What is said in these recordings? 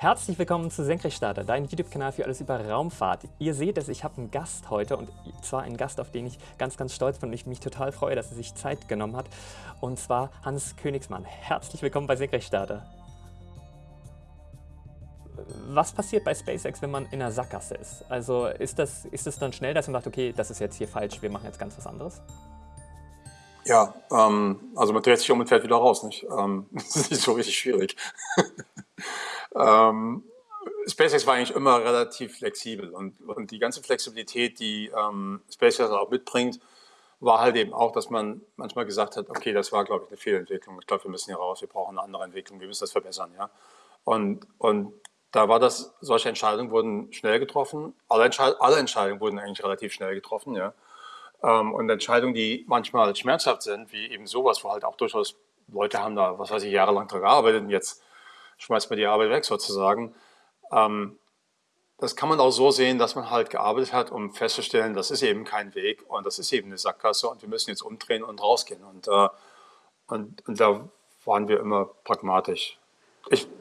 Herzlich willkommen zu Senkrechtstarter, dein YouTube-Kanal für alles über Raumfahrt. Ihr seht es, ich habe einen Gast heute und zwar einen Gast, auf den ich ganz, ganz stolz bin und ich mich total freue, dass er sich Zeit genommen hat. Und zwar Hans Königsmann. Herzlich willkommen bei Senkrechtstarter. Was passiert bei SpaceX, wenn man in einer Sackgasse ist? Also ist das, ist das dann schnell, dass man sagt, okay, das ist jetzt hier falsch, wir machen jetzt ganz was anderes? Ja, ähm, also man dreht sich um und fährt wieder raus, nicht? Ähm, das ist nicht so richtig schwierig. ähm, SpaceX war eigentlich immer relativ flexibel und, und die ganze Flexibilität, die ähm, SpaceX auch mitbringt, war halt eben auch, dass man manchmal gesagt hat, okay, das war, glaube ich, eine Fehlentwicklung. Ich glaube, wir müssen hier raus, wir brauchen eine andere Entwicklung, wir müssen das verbessern. Ja? Und, und da war das, solche Entscheidungen wurden schnell getroffen. Alle, Entscheid alle Entscheidungen wurden eigentlich relativ schnell getroffen. Ja? Ähm, und Entscheidungen, die manchmal schmerzhaft sind, wie eben sowas, wo halt auch durchaus Leute haben da, was weiß ich, jahrelang dran gearbeitet und jetzt schmeißt man die Arbeit weg sozusagen. Ähm, das kann man auch so sehen, dass man halt gearbeitet hat, um festzustellen, das ist eben kein Weg und das ist eben eine Sackgasse und wir müssen jetzt umdrehen und rausgehen. Und, äh, und, und da waren wir immer pragmatisch.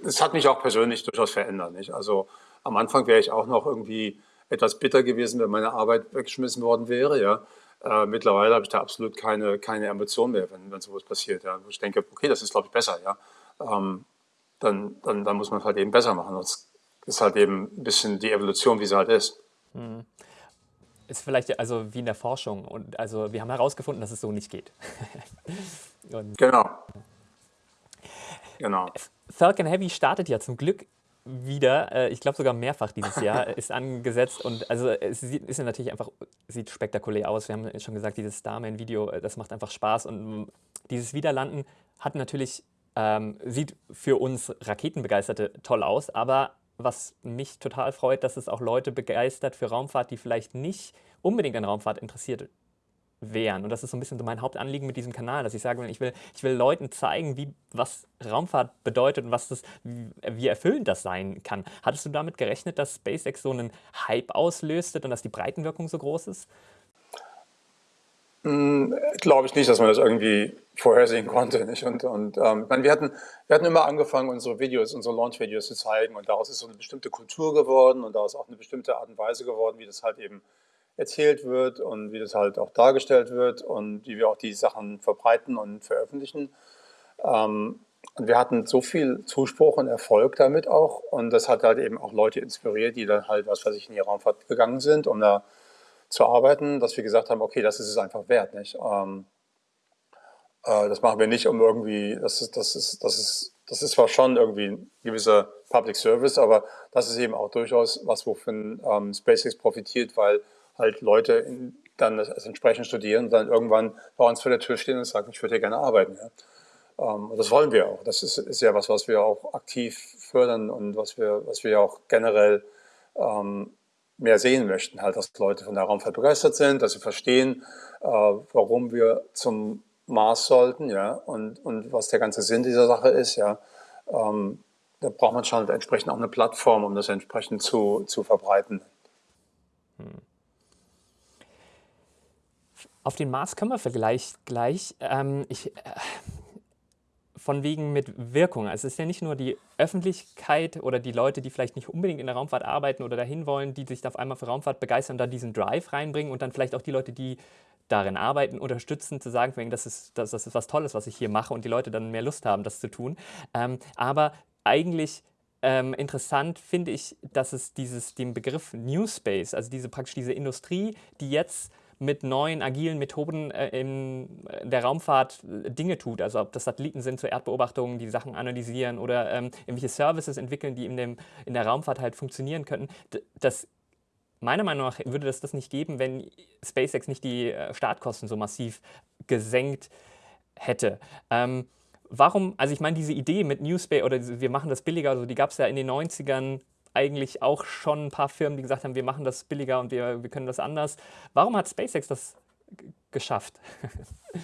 Es hat mich auch persönlich durchaus verändert. Nicht? Also am Anfang wäre ich auch noch irgendwie etwas bitter gewesen, wenn meine Arbeit weggeschmissen worden wäre. Ja? Äh, mittlerweile habe ich da absolut keine, keine Emotion mehr, wenn, wenn sowas passiert. Ja? ich denke, okay, das ist, glaube ich, besser. Ja? Ähm, dann, dann, dann muss man es halt eben besser machen. Das ist halt eben ein bisschen die Evolution, wie sie halt ist. Mhm. Ist vielleicht also wie in der Forschung. Und also wir haben herausgefunden, dass es so nicht geht. genau. Genau. Falcon Heavy startet ja zum Glück wieder, äh, ich glaube sogar mehrfach dieses Jahr, ist angesetzt und also es sieht, ist natürlich einfach, sieht spektakulär aus. Wir haben schon gesagt, dieses Starman-Video, äh, das macht einfach Spaß und dieses Wiederlanden hat natürlich, ähm, sieht für uns Raketenbegeisterte toll aus, aber was mich total freut, dass es auch Leute begeistert für Raumfahrt, die vielleicht nicht unbedingt an Raumfahrt interessiert wären. Und das ist so ein bisschen so mein Hauptanliegen mit diesem Kanal, dass ich sage, ich will, ich will Leuten zeigen, wie, was Raumfahrt bedeutet und was das, wie erfüllend das sein kann. Hattest du damit gerechnet, dass SpaceX so einen Hype auslöste und dass die Breitenwirkung so groß ist? Hm, Glaube ich nicht, dass man das irgendwie vorhersehen konnte. Nicht? Und, und ähm, ich meine, wir, hatten, wir hatten immer angefangen, unsere Videos, unsere Launch-Videos zu zeigen und daraus ist so eine bestimmte Kultur geworden und daraus auch eine bestimmte Art und Weise geworden, wie das halt eben erzählt wird und wie das halt auch dargestellt wird und wie wir auch die Sachen verbreiten und veröffentlichen. Ähm, und wir hatten so viel Zuspruch und Erfolg damit auch und das hat halt eben auch Leute inspiriert, die dann halt, was weiß ich, in die Raumfahrt gegangen sind, um da zu arbeiten, dass wir gesagt haben, okay, das ist es einfach wert, nicht? Ähm, äh, das machen wir nicht, um irgendwie, das ist, das ist, das ist, das ist zwar schon irgendwie ein gewisser Public Service, aber das ist eben auch durchaus was, wovon ähm, SpaceX profitiert, weil halt Leute in, dann das, das, entsprechend studieren und dann irgendwann bei uns vor der Tür stehen und sagen, ich würde hier gerne arbeiten. Ja. Ähm, und das wollen wir auch. Das ist, ist, ja was, was wir auch aktiv fördern und was wir, was wir auch generell ähm, mehr sehen möchten. Halt, dass Leute von der Raumfahrt begeistert sind, dass sie verstehen, äh, warum wir zum Mars sollten, ja, und, und was der ganze Sinn dieser Sache ist, ja. Ähm, da braucht man schon entsprechend auch eine Plattform, um das entsprechend zu, zu verbreiten. Hm. Auf den Mars können wir vielleicht gleich. Ähm, ich, äh, von wegen mit Wirkung. Also es ist ja nicht nur die Öffentlichkeit oder die Leute, die vielleicht nicht unbedingt in der Raumfahrt arbeiten oder dahin wollen, die sich auf einmal für Raumfahrt begeistern und da diesen Drive reinbringen und dann vielleicht auch die Leute, die darin arbeiten, unterstützen, zu sagen, das ist, das, das ist was Tolles, was ich hier mache und die Leute dann mehr Lust haben, das zu tun. Ähm, aber eigentlich ähm, interessant finde ich, dass es dieses, den Begriff New Space, also diese praktisch diese Industrie, die jetzt mit neuen agilen Methoden äh, in der Raumfahrt äh, Dinge tut. Also ob das Satelliten sind zur Erdbeobachtung, die Sachen analysieren oder ähm, irgendwelche Services entwickeln, die in, dem, in der Raumfahrt halt funktionieren könnten. Das Meiner Meinung nach würde es das nicht geben, wenn SpaceX nicht die äh, Startkosten so massiv gesenkt hätte. Ähm, warum, also ich meine, diese Idee mit New Space oder wir machen das billiger, also die gab es ja in den 90ern eigentlich auch schon ein paar Firmen, die gesagt haben, wir machen das billiger und wir, wir können das anders. Warum hat SpaceX das geschafft?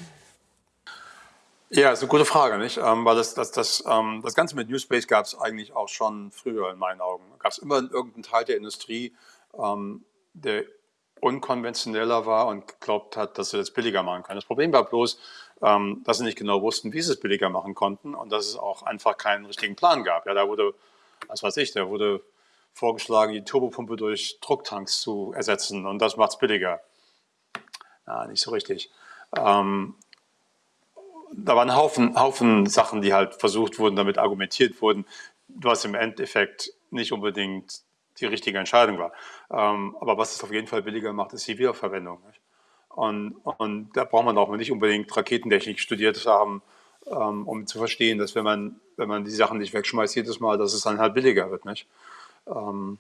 Ja, ist eine gute Frage, nicht? Ähm, weil das, das, das, ähm, das Ganze mit New Space gab es eigentlich auch schon früher in meinen Augen. Gab es immer irgendeinen Teil der Industrie, ähm, der unkonventioneller war und geglaubt hat, dass sie das billiger machen können. Das Problem war bloß, ähm, dass sie nicht genau wussten, wie sie es billiger machen konnten und dass es auch einfach keinen richtigen Plan gab. Ja, da wurde was weiß ich, da wurde vorgeschlagen, die Turbopumpe durch Drucktanks zu ersetzen und das macht es billiger. Ja, nicht so richtig. Ähm, da waren Haufen, Haufen Sachen, die halt versucht wurden, damit argumentiert wurden, was im Endeffekt nicht unbedingt die richtige Entscheidung war. Ähm, aber was es auf jeden Fall billiger macht, ist die Wiederverwendung. Nicht? Und, und da braucht man auch nicht unbedingt Raketentechnik studiert haben, ähm, um zu verstehen, dass wenn man, wenn man die Sachen nicht wegschmeißt jedes Mal, dass es dann halt billiger wird. Nicht? Ähm,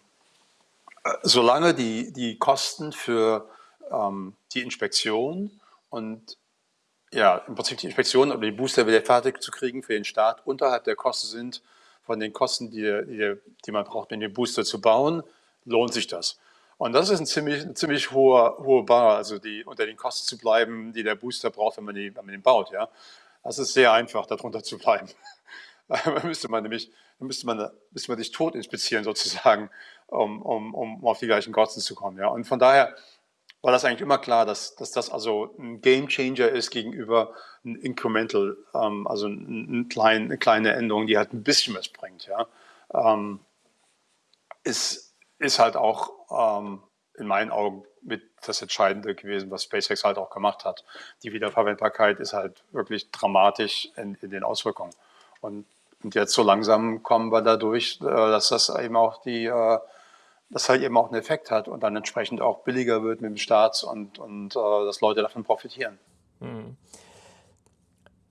solange die, die Kosten für ähm, die Inspektion und ja, im Prinzip die Inspektion oder die Booster wieder fertig zu kriegen für den Staat unterhalb der Kosten sind, von den Kosten, die, die, die man braucht, um den Booster zu bauen, lohnt sich das. Und das ist ein ziemlich, ein ziemlich hoher, hoher Bar, also die, unter den Kosten zu bleiben, die der Booster braucht, wenn man, die, wenn man den baut. Ja? Das ist sehr einfach, darunter zu bleiben. da müsste man nämlich, müsste man, müsste man sich tot inspizieren sozusagen, um, um, um auf die gleichen Kosten zu kommen. Ja? Und von daher war das eigentlich immer klar, dass, dass das also ein Game Changer ist gegenüber ein Incremental, ähm, also ein, ein klein, eine kleine Änderung, die halt ein bisschen was bringt. Ja? Ähm, ist, ist halt auch ähm, in meinen Augen mit das Entscheidende gewesen, was SpaceX halt auch gemacht hat. Die Wiederverwendbarkeit ist halt wirklich dramatisch in, in den Auswirkungen. Und, und, jetzt so langsam kommen wir dadurch, äh, dass das eben auch die äh, das halt eben auch einen Effekt hat und dann entsprechend auch billiger wird mit dem Staat und, und äh, dass Leute davon profitieren. Hm.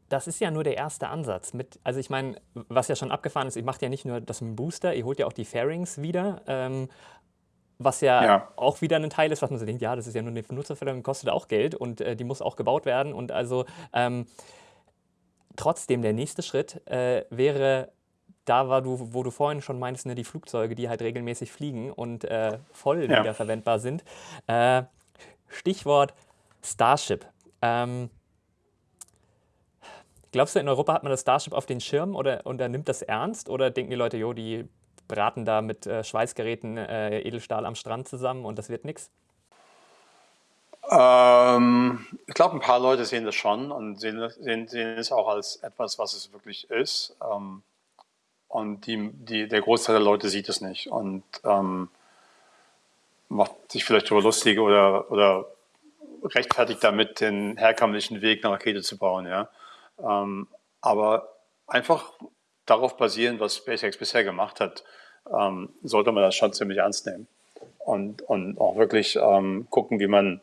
Das ist ja nur der erste Ansatz. Mit, also ich meine, was ja schon abgefahren ist, ihr macht ja nicht nur das mit dem Booster, ihr holt ja auch die Fairings wieder, ähm, was ja, ja, auch wieder ein Teil ist, was man so denkt, ja, das ist ja nur eine Benutzerverlängerung, kostet auch Geld und äh, die muss auch gebaut werden. Und also ähm, trotzdem, der nächste Schritt äh, wäre da war du, wo du vorhin schon meinst, ne, die Flugzeuge, die halt regelmäßig fliegen und äh, voll ja. wiederverwendbar sind. Äh, Stichwort Starship. Ähm, glaubst du, in Europa hat man das Starship auf den Schirm oder, oder nimmt das ernst? Oder denken die Leute, jo, die braten da mit äh, Schweißgeräten äh, Edelstahl am Strand zusammen und das wird nichts? Ähm, ich glaube, ein paar Leute sehen das schon und sehen, sehen, sehen es auch als etwas, was es wirklich ist. Ähm, und die, die, der Großteil der Leute sieht es nicht und ähm, macht sich vielleicht darüber lustig oder, oder rechtfertigt damit, den herkömmlichen Weg, eine Rakete zu bauen. Ja? Ähm, aber einfach darauf basieren, was SpaceX bisher gemacht hat, ähm, sollte man das schon ziemlich ernst nehmen. Und, und auch wirklich ähm, gucken, wie man,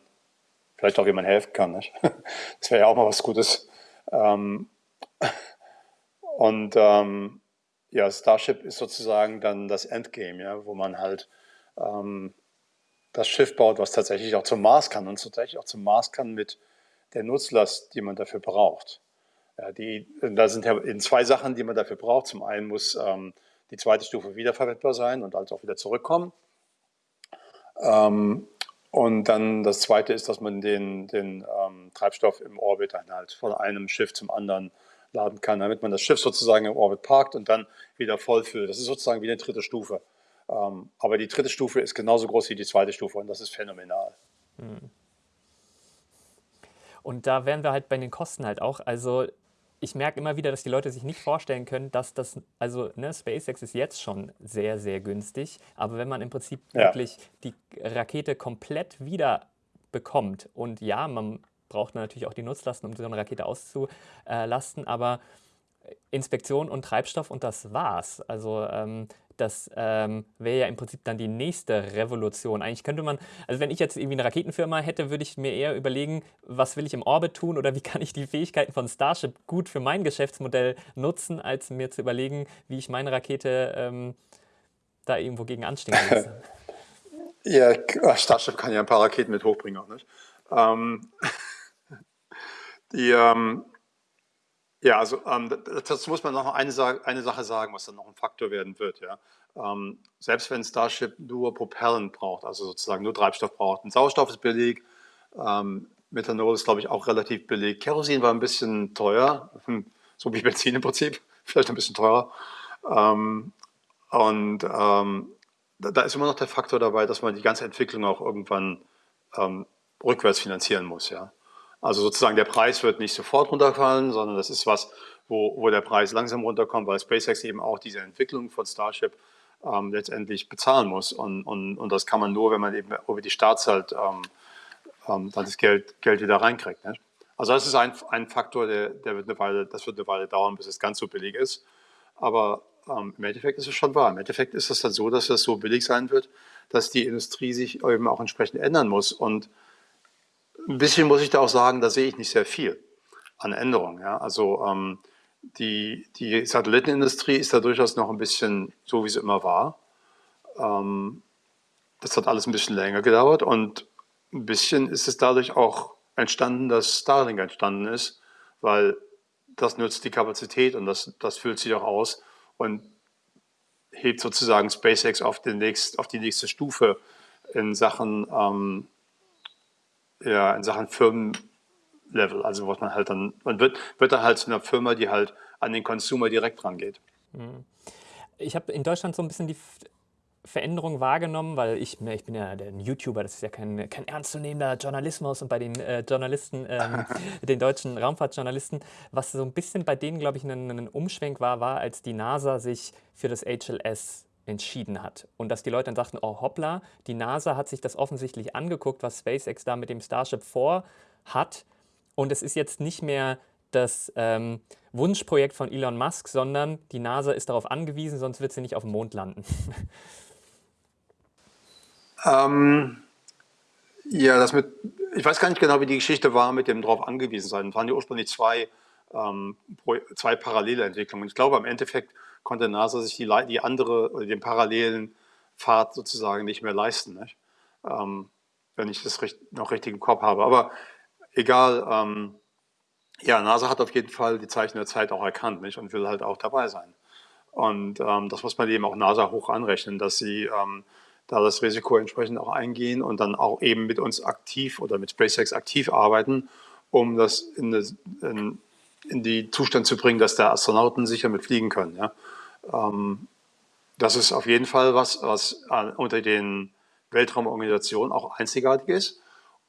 vielleicht auch wie man helfen kann. Nicht? Das wäre ja auch mal was Gutes. Ähm, und ähm, ja, Starship ist sozusagen dann das Endgame, ja, wo man halt ähm, das Schiff baut, was tatsächlich auch zum Mars kann und tatsächlich auch zum Mars kann mit der Nutzlast, die man dafür braucht. Ja, die, da sind ja in zwei Sachen, die man dafür braucht. Zum einen muss ähm, die zweite Stufe wiederverwendbar sein und also auch wieder zurückkommen. Ähm, und dann das zweite ist, dass man den, den ähm, Treibstoff im Orbit dann halt von einem Schiff zum anderen laden kann, damit man das Schiff sozusagen im Orbit parkt und dann wieder vollfüllt. Das ist sozusagen wie eine dritte Stufe. Ähm, aber die dritte Stufe ist genauso groß wie die zweite Stufe und das ist phänomenal. Hm. Und da wären wir halt bei den Kosten halt auch. Also ich merke immer wieder, dass die Leute sich nicht vorstellen können, dass das, also ne, SpaceX ist jetzt schon sehr, sehr günstig, aber wenn man im Prinzip ja. wirklich die Rakete komplett wieder bekommt und ja, man braucht natürlich auch die Nutzlasten, um so eine Rakete auszulasten, aber Inspektion und Treibstoff und das war's. Also ähm, das ähm, wäre ja im Prinzip dann die nächste Revolution. Eigentlich könnte man, also wenn ich jetzt irgendwie eine Raketenfirma hätte, würde ich mir eher überlegen, was will ich im Orbit tun oder wie kann ich die Fähigkeiten von Starship gut für mein Geschäftsmodell nutzen, als mir zu überlegen, wie ich meine Rakete ähm, da irgendwo gegen anstinken lasse. ja, Starship kann ja ein paar Raketen mit hochbringen auch nicht. Ähm, die, ähm, ja, also ähm, das muss man noch eine, eine Sache sagen, was dann noch ein Faktor werden wird. Ja. Ähm, selbst wenn Starship nur Propellant braucht, also sozusagen nur Treibstoff braucht, ein Sauerstoff ist billig, ähm, Methanol ist, glaube ich, auch relativ billig. Kerosin war ein bisschen teuer, hm, so wie Benzin im Prinzip, vielleicht ein bisschen teurer. Ähm, und ähm, da, da, ist immer noch der Faktor dabei, dass man die ganze Entwicklung auch irgendwann ähm, rückwärts finanzieren muss. Ja. Also sozusagen der Preis wird nicht sofort runterfallen, sondern das ist was, wo, wo der Preis langsam runterkommt, weil SpaceX eben auch diese Entwicklung von Starship ähm, letztendlich bezahlen muss. Und, und, und das kann man nur, wenn man eben über die Staatszeit ähm, ähm, dann das Geld, Geld wieder reinkriegt. Ne? Also das ist ein, ein Faktor, der, der wird eine Weile, das wird eine Weile dauern, bis es ganz so billig ist. Aber ähm, im Endeffekt ist es schon wahr. Im Endeffekt ist es dann so, dass es so billig sein wird, dass die Industrie sich eben auch entsprechend ändern muss. Und ein bisschen muss ich da auch sagen, da sehe ich nicht sehr viel an Änderungen. Ja? Also ähm, die, die Satellitenindustrie ist da durchaus noch ein bisschen so, wie sie immer war. Ähm, das hat alles ein bisschen länger gedauert und ein bisschen ist es dadurch auch entstanden, dass Starlink entstanden ist, weil das nutzt die Kapazität und das, das füllt sich auch aus und hebt sozusagen SpaceX auf, den nächst, auf die nächste Stufe in Sachen, ähm, ja, in Sachen Firmenlevel. Also was man halt dann, man wird, wird dann halt zu einer Firma, die halt an den Consumer direkt rangeht. Mhm. Ich habe in Deutschland so ein bisschen die Veränderung wahrgenommen, weil ich, ich bin ja ein YouTuber, das ist ja kein, kein ernstzunehmender Journalismus und bei den äh, Journalisten, ähm, den deutschen Raumfahrtjournalisten, was so ein bisschen bei denen, glaube ich, ein, ein Umschwenk war, war, als die NASA sich für das HLS entschieden hat. Und dass die Leute dann sagten, oh hoppla, die NASA hat sich das offensichtlich angeguckt, was SpaceX da mit dem Starship vorhat. Und es ist jetzt nicht mehr das ähm, Wunschprojekt von Elon Musk, sondern die NASA ist darauf angewiesen, sonst wird sie nicht auf dem Mond landen. Ähm, ja, das mit, ich weiß gar nicht genau, wie die Geschichte war mit dem darauf angewiesen sein. Es waren ja ursprünglich zwei, ähm, zwei parallele Entwicklungen. Ich glaube, im Endeffekt konnte NASA sich die, die andere den parallelen Pfad sozusagen nicht mehr leisten, nicht? Ähm, wenn ich das noch richtig im Kopf habe. Aber egal, ähm, ja, NASA hat auf jeden Fall die Zeichen der Zeit auch erkannt nicht? und will halt auch dabei sein. Und ähm, das muss man eben auch NASA hoch anrechnen, dass sie ähm, da das Risiko entsprechend auch eingehen und dann auch eben mit uns aktiv oder mit SpaceX aktiv arbeiten, um das in, das, in, in die Zustand zu bringen, dass der Astronauten sicher mitfliegen können. Ja. Ähm, das ist auf jeden Fall was, was unter den Weltraumorganisationen auch einzigartig ist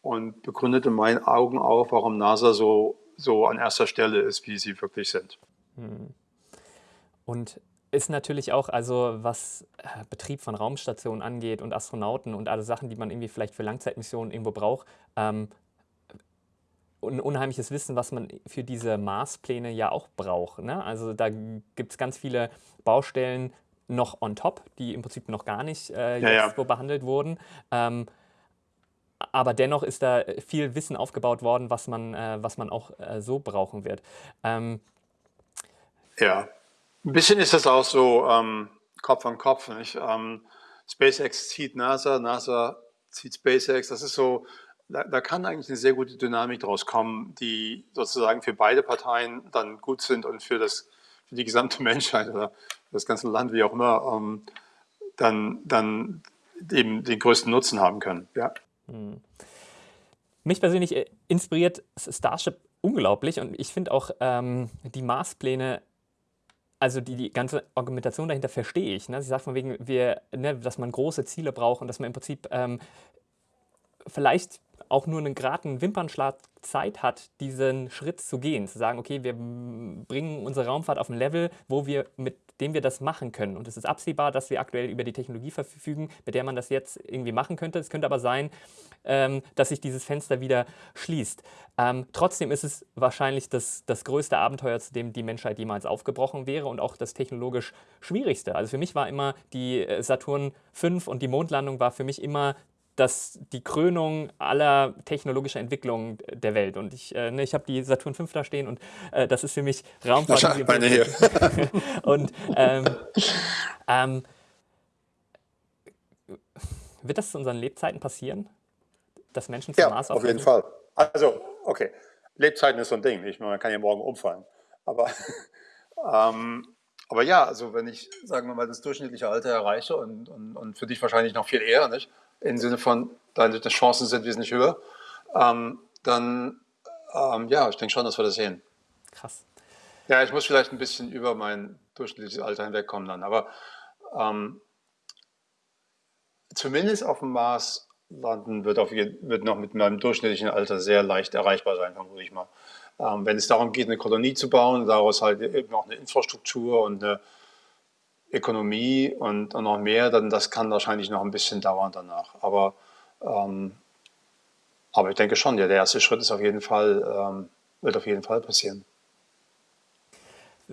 und begründet in meinen Augen auch, warum NASA so, so an erster Stelle ist, wie sie wirklich sind. Hm. Und ist natürlich auch, also was äh, Betrieb von Raumstationen angeht und Astronauten und alle Sachen, die man irgendwie vielleicht für Langzeitmissionen irgendwo braucht, ähm, ein unheimliches Wissen, was man für diese Marspläne ja auch braucht. Ne? Also da gibt es ganz viele Baustellen noch on top, die im Prinzip noch gar nicht äh, jetzt ja, behandelt wurden. Ähm, aber dennoch ist da viel Wissen aufgebaut worden, was man, äh, was man auch äh, so brauchen wird. Ähm, ja, ein bisschen ist das auch so ähm, Kopf an Kopf. Ähm, SpaceX zieht NASA, NASA zieht SpaceX. Das ist so, da, da, kann eigentlich eine sehr gute Dynamik draus kommen, die sozusagen für beide Parteien dann gut sind und für, das, für die gesamte Menschheit oder das ganze Land, wie auch immer, ähm, dann, dann eben den größten Nutzen haben können. Ja. Hm. Mich persönlich äh, inspiriert Starship unglaublich und ich finde auch ähm, die Marspläne also die, die ganze Argumentation dahinter verstehe ich. Ne? Sie sagt von wegen, wir, ne, dass man große Ziele braucht und dass man im Prinzip ähm, vielleicht auch nur einen geraden Wimpernschlag Zeit hat, diesen Schritt zu gehen, zu sagen, okay, wir bringen unsere Raumfahrt auf ein Level, wo wir mit dem wir das machen können. Und es ist absehbar, dass wir aktuell über die Technologie verfügen, mit der man das jetzt irgendwie machen könnte. Es könnte aber sein, ähm, dass sich dieses Fenster wieder schließt. Ähm, trotzdem ist es wahrscheinlich das, das größte Abenteuer, zu dem die Menschheit jemals aufgebrochen wäre und auch das technologisch schwierigste. Also für mich war immer die äh, Saturn V und die Mondlandung war für mich immer das die Krönung aller technologischer Entwicklungen der Welt. Und ich, äh, ne, ich habe die Saturn V da stehen und äh, das ist für mich Raumfahrt. Meine hier. und ähm, ähm, wird das zu unseren Lebzeiten passieren, dass Menschen zum ja, Mars auf jeden Fall. Also, okay, Lebzeiten ist so ein Ding. Ich, man kann ja morgen umfallen. Aber, ähm, aber ja, also wenn ich, sagen wir mal, das durchschnittliche Alter erreiche und, und, und für dich wahrscheinlich noch viel eher, nicht? Im Sinne von, deine Chancen sind wesentlich höher, ähm, dann ähm, ja, ich denke schon, dass wir das sehen. Krass. Ja, ich muss vielleicht ein bisschen über mein durchschnittliches Alter hinwegkommen dann, aber ähm, zumindest auf dem Mars landen wird, auf, wird noch mit meinem durchschnittlichen Alter sehr leicht erreichbar sein, vermute ich mal. Ähm, wenn es darum geht, eine Kolonie zu bauen, daraus halt eben auch eine Infrastruktur und eine Ökonomie und, und noch mehr, dann das kann wahrscheinlich noch ein bisschen dauern danach. Aber, ähm, aber ich denke schon, ja, der erste Schritt ist auf jeden Fall, ähm, wird auf jeden Fall passieren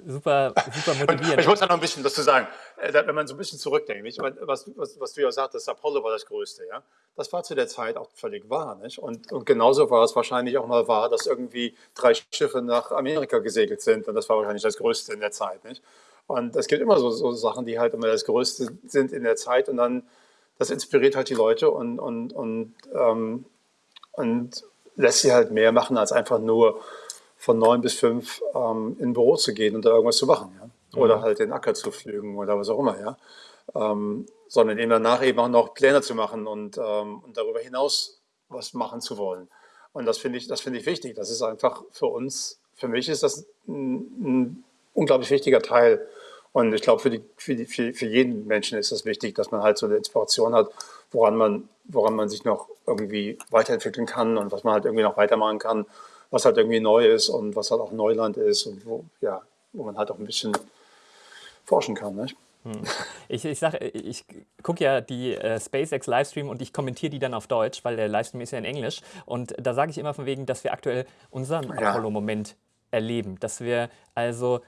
super, super motivierend. ich muss da noch ein bisschen dazu sagen, äh, wenn man so ein bisschen zurückdenkt, nicht? Was, was, was du ja sagtest, Apollo war das Größte, ja. Das war zu der Zeit auch völlig wahr, nicht? Und, und genauso war es wahrscheinlich auch mal wahr, dass irgendwie drei Schiffe nach Amerika gesegelt sind und das war wahrscheinlich das Größte in der Zeit, nicht? Und es gibt immer so, so Sachen, die halt immer das Größte sind in der Zeit und dann, das inspiriert halt die Leute und, und, und, ähm, und lässt sie halt mehr machen als einfach nur von neun bis fünf ähm, in ein Büro zu gehen und da irgendwas zu machen. Ja? Oder mhm. halt den Acker zu pflügen oder was auch immer. Ja? Ähm, sondern eben danach eben auch noch Pläne zu machen und, ähm, und darüber hinaus was machen zu wollen. Und das finde ich, das ich wichtig. Das ist einfach für uns, für mich ist das ein, ein unglaublich wichtiger Teil. Und ich glaube, für, die, für, die, für, für jeden Menschen ist das wichtig, dass man halt so eine Inspiration hat, woran man, woran man sich noch irgendwie weiterentwickeln kann und was man halt irgendwie noch weitermachen kann was halt irgendwie neu ist und was halt auch Neuland ist und wo, ja, wo man halt auch ein bisschen forschen kann. Nicht? Hm. Ich, ich sage, ich gucke ja die äh, SpaceX Livestream und ich kommentiere die dann auf Deutsch, weil der Livestream ist ja in Englisch. Und da sage ich immer von wegen, dass wir aktuell unseren ja. Apollo-Moment erleben. Dass wir also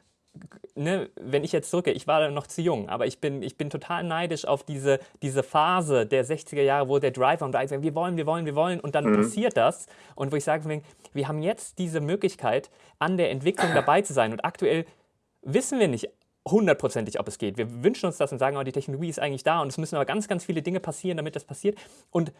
ne, wenn ich jetzt zurückgehe, ich war noch zu jung, aber ich bin, ich bin total neidisch auf diese, diese Phase der 60er Jahre, wo der Driver und sagt, wir wollen, wir wollen, wir wollen und dann mhm. passiert das. Und wo ich sage, wir haben jetzt diese Möglichkeit, an der Entwicklung dabei zu sein. Und aktuell wissen wir nicht hundertprozentig, ob es geht. Wir wünschen uns das und sagen, oh, die Technologie ist eigentlich da und es müssen aber ganz, ganz viele Dinge passieren, damit das passiert. Und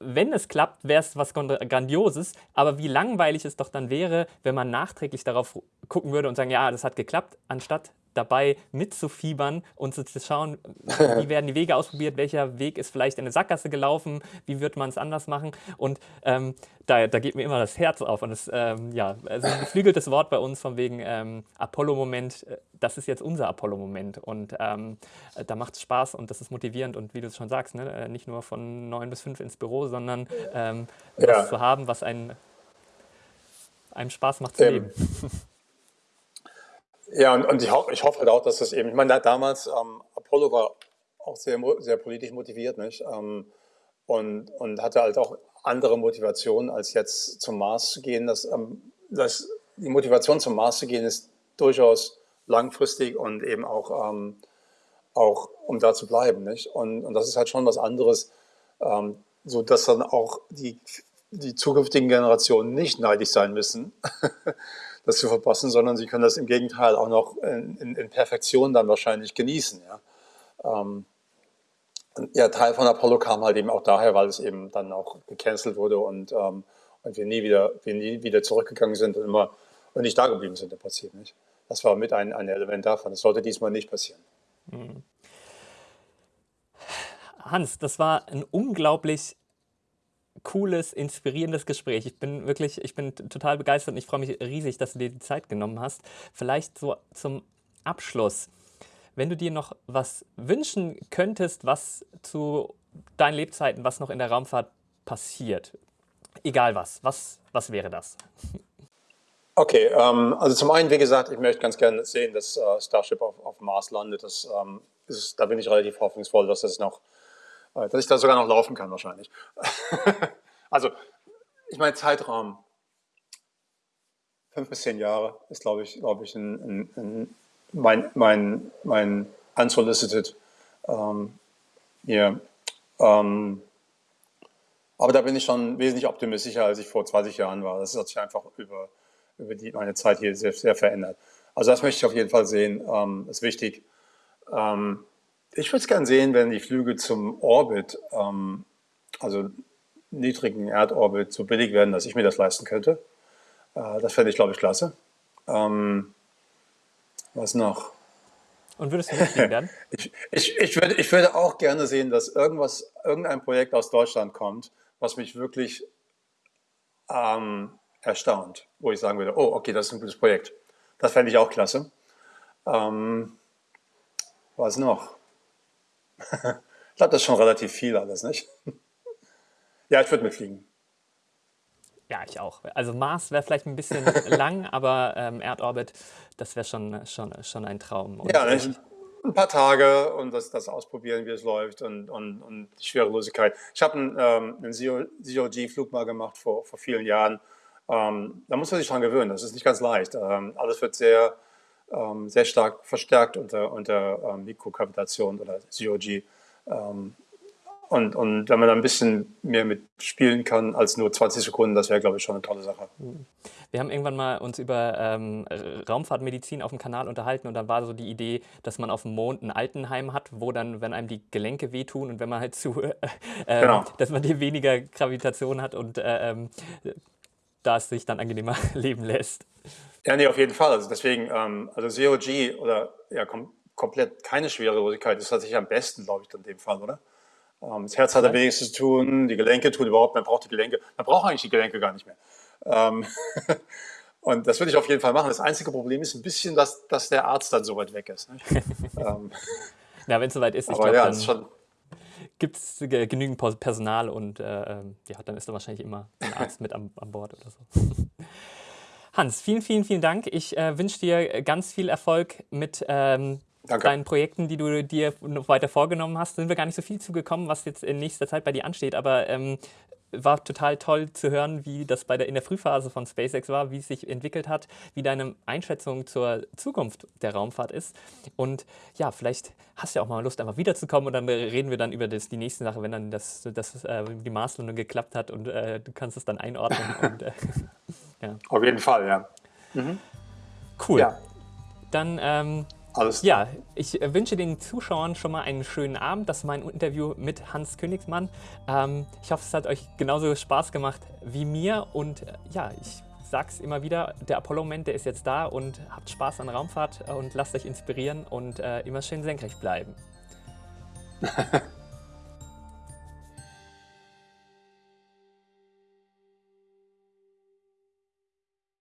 wenn es klappt, wäre es was Grandioses. Aber wie langweilig es doch dann wäre, wenn man nachträglich darauf gucken würde und sagen, ja, das hat geklappt, anstatt dabei mitzufiebern und zu schauen, wie werden die Wege ausprobiert, welcher Weg ist vielleicht in eine Sackgasse gelaufen, wie wird man es anders machen. Und ähm, da, da geht mir immer das Herz auf. Und es ähm, ja, also ein geflügeltes Wort bei uns von wegen ähm, Apollo-Moment, äh, das ist jetzt unser Apollo-Moment. Und ähm, da macht es Spaß und das ist motivierend. Und wie du es schon sagst, ne, äh, nicht nur von neun bis fünf ins Büro, sondern ähm, ja. was zu haben, was einen, einem Spaß macht zu leben. Ja, und, und ich, ho ich, hoffe halt auch, dass das eben, ich meine, damals, ähm, Apollo war auch sehr, sehr politisch motiviert, nicht? Ähm, und, und hatte halt auch andere Motivationen, als jetzt zum Mars zu gehen. Das, ähm, das, die Motivation zum Mars zu gehen ist durchaus langfristig und eben auch, ähm, auch um da zu bleiben, nicht? Und, und das ist halt schon was anderes, ähm, so dass dann auch die, die zukünftigen Generationen nicht neidisch sein müssen. das zu verpassen, sondern sie können das im Gegenteil auch noch in, in, in Perfektion dann wahrscheinlich genießen. Ja. Ähm, ja, Teil von Apollo kam halt eben auch daher, weil es eben dann auch gecancelt wurde und, ähm, und wir, nie wieder, wir nie wieder zurückgegangen sind und immer und nicht da geblieben sind, das passiert nicht. Das war mit ein, ein Element davon. Das sollte diesmal nicht passieren. Mhm. Hans, das war ein unglaublich cooles, inspirierendes Gespräch. Ich bin wirklich, ich bin total begeistert und ich freue mich riesig, dass du dir die Zeit genommen hast. Vielleicht so zum Abschluss, wenn du dir noch was wünschen könntest, was zu deinen Lebzeiten, was noch in der Raumfahrt passiert, egal was, was, was wäre das? Okay, ähm, also zum einen, wie gesagt, ich möchte ganz gerne sehen, dass äh, Starship auf, auf Mars landet. Das, ähm, ist, da bin ich relativ hoffnungsvoll, dass das noch dass ich da sogar noch laufen kann wahrscheinlich. also, ich meine, Zeitraum, fünf bis zehn Jahre ist, glaube ich, glaube ich, ein, ein, ein, mein, mein, mein unsolicited ähm, hier. Ähm, aber da bin ich schon wesentlich optimistischer, als ich vor 20 Jahren war. Das hat sich einfach über, über die, meine Zeit hier sehr, sehr verändert. Also das möchte ich auf jeden Fall sehen. Ähm, ist wichtig. Ähm, ich würde es gerne sehen, wenn die Flüge zum Orbit, ähm, also niedrigen Erdorbit, so billig werden, dass ich mir das leisten könnte. Äh, das fände ich, glaube ich, klasse. Ähm, was noch? Und würdest du mitfliegen werden? ich, ich, ich, würde, ich würde auch gerne sehen, dass irgendwas, irgendein Projekt aus Deutschland kommt, was mich wirklich ähm, erstaunt, wo ich sagen würde, oh, okay, das ist ein gutes Projekt. Das fände ich auch klasse. Ähm, was noch? Ich glaube, das ist schon relativ viel alles, nicht? ja, ich würde mitfliegen. Ja, ich auch. Also Mars wäre vielleicht ein bisschen lang, aber ähm, Erdorbit, das wäre schon, schon, schon ein Traum. Und ja, ich, ein paar Tage und das, das ausprobieren, wie es läuft und, und, und die Schwerelosigkeit. Ich habe einen, ähm, einen COG-Flug mal gemacht vor, vor vielen Jahren. Ähm, da muss man sich dran gewöhnen, das ist nicht ganz leicht. Ähm, alles wird sehr, ähm, sehr stark verstärkt unter, unter ähm, Mikrokavitation oder COG. Ähm, und, und wenn man da ein bisschen mehr mitspielen kann als nur 20 Sekunden, das wäre, glaube ich, schon eine tolle Sache. Wir haben irgendwann mal uns über ähm, Raumfahrtmedizin auf dem Kanal unterhalten und dann war so die Idee, dass man auf dem Mond ein Altenheim hat, wo dann, wenn einem die Gelenke wehtun und wenn man halt zu, äh, genau. dass man hier weniger Gravitation hat und äh, ähm, da es sich dann angenehmer leben lässt. Ja, nee, auf jeden Fall. Also deswegen, ähm, also COG oder ja, kom komplett keine Schwerelosigkeit ist tatsächlich am besten, glaube ich, in dem Fall, oder? Ähm, das Herz hat am wenigsten zu tun, die Gelenke tun überhaupt, man braucht die Gelenke, man braucht eigentlich die Gelenke gar nicht mehr. Ähm, und das würde ich auf jeden Fall machen. Das einzige Problem ist ein bisschen, dass, dass der Arzt dann so weit weg ist. ähm, Na, wenn es soweit ist, ich glaube, ja, dann gibt es genügend Personal und äh, ähm, ja, dann ist da wahrscheinlich immer ein Arzt mit an, an Bord oder so. Hans, vielen, vielen, vielen Dank. Ich äh, wünsche dir ganz viel Erfolg mit ähm, Danke. deinen Projekten, die du dir noch weiter vorgenommen hast, sind wir gar nicht so viel zugekommen, was jetzt in nächster Zeit bei dir ansteht. Aber ähm, war total toll zu hören, wie das bei der, in der Frühphase von SpaceX war, wie es sich entwickelt hat, wie deine Einschätzung zur Zukunft der Raumfahrt ist. Und ja, vielleicht hast du ja auch mal Lust, einfach wiederzukommen und dann reden wir dann über das, die nächste Sache, wenn dann das, das, äh, die Marslandung geklappt hat und äh, du kannst es dann einordnen. und, äh, ja. Auf jeden Fall, ja. Mhm. Cool. Ja. Dann ähm, alles. Ja, ich äh, wünsche den Zuschauern schon mal einen schönen Abend. Das war mein Interview mit Hans Königsmann. Ähm, ich hoffe, es hat euch genauso Spaß gemacht wie mir. Und äh, ja, ich sag's immer wieder, der Apollo-Moment, der ist jetzt da und habt Spaß an Raumfahrt und lasst euch inspirieren und äh, immer schön senkrecht bleiben.